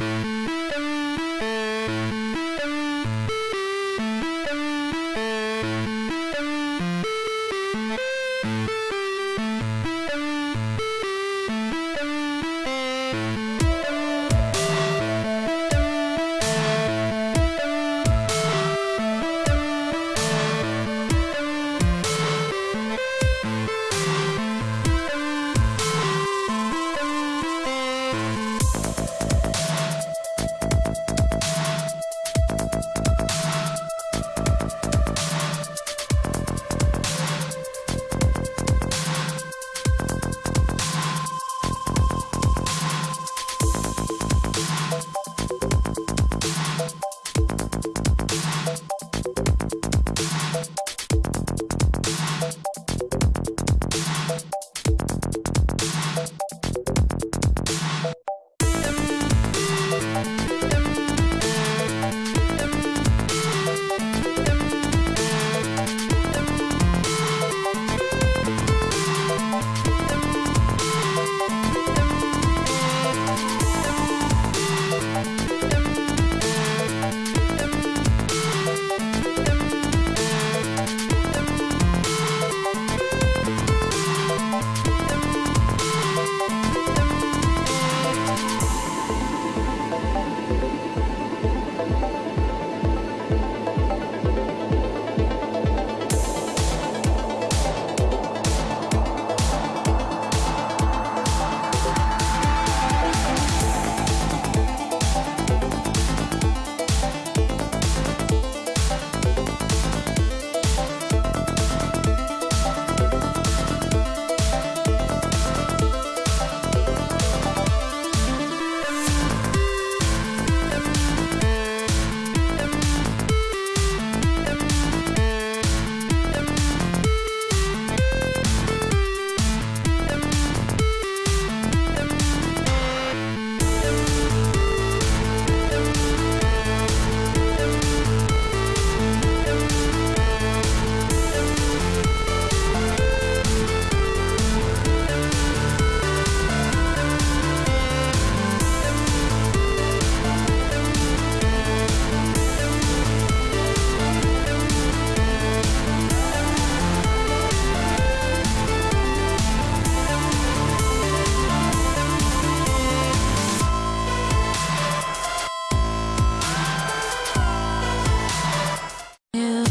We'll be right back. Yeah.